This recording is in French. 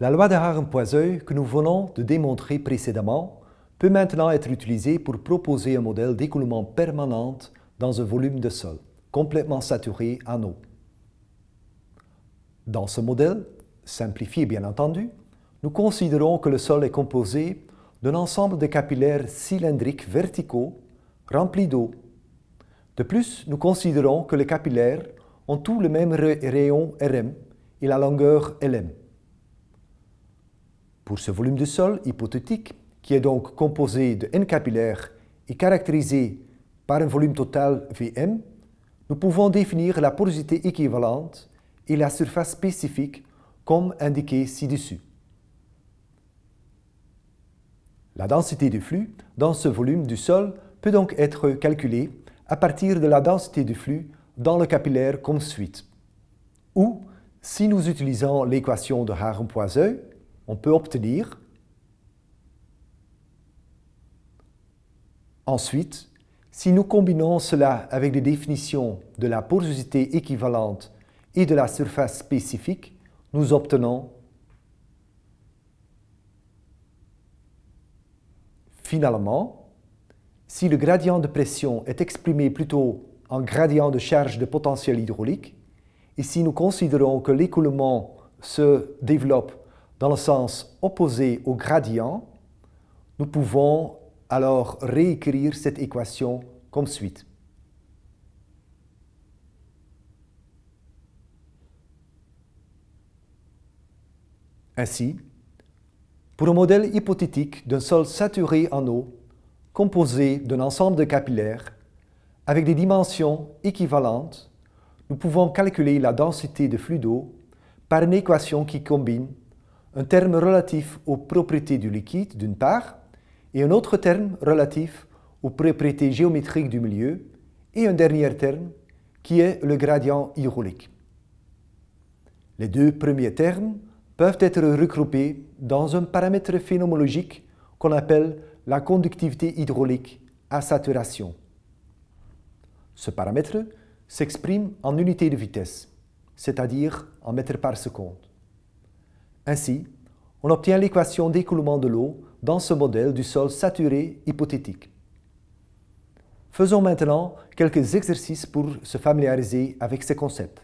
La loi de Haren-Poiseuil que nous venons de démontrer précédemment peut maintenant être utilisée pour proposer un modèle d'écoulement permanent dans un volume de sol, complètement saturé en eau. Dans ce modèle, simplifié bien entendu, nous considérons que le sol est composé d'un ensemble de capillaires cylindriques verticaux remplis d'eau. De plus, nous considérons que les capillaires ont tous le même rayon RM et la longueur LM. Pour ce volume de sol hypothétique, qui est donc composé de N capillaires et caractérisé par un volume total Vm, nous pouvons définir la porosité équivalente et la surface spécifique comme indiqué ci-dessus. La densité du flux dans ce volume du sol peut donc être calculée à partir de la densité du flux dans le capillaire comme suite. Ou, si nous utilisons l'équation de Haren-Poiseuil, on peut obtenir Ensuite, si nous combinons cela avec les définitions de la porosité équivalente et de la surface spécifique, nous obtenons Finalement, si le gradient de pression est exprimé plutôt en gradient de charge de potentiel hydraulique, et si nous considérons que l'écoulement se développe dans le sens opposé au gradient, nous pouvons alors réécrire cette équation comme suite. Ainsi, pour un modèle hypothétique d'un sol saturé en eau, composé d'un ensemble de capillaires, avec des dimensions équivalentes, nous pouvons calculer la densité de flux d'eau par une équation qui combine un terme relatif aux propriétés du liquide d'une part et un autre terme relatif aux propriétés géométriques du milieu et un dernier terme qui est le gradient hydraulique. Les deux premiers termes peuvent être regroupés dans un paramètre phénoménologique qu'on appelle la conductivité hydraulique à saturation. Ce paramètre s'exprime en unité de vitesse, c'est-à-dire en mètres par seconde. Ainsi, on obtient l'équation d'écoulement de l'eau dans ce modèle du sol saturé hypothétique. Faisons maintenant quelques exercices pour se familiariser avec ces concepts.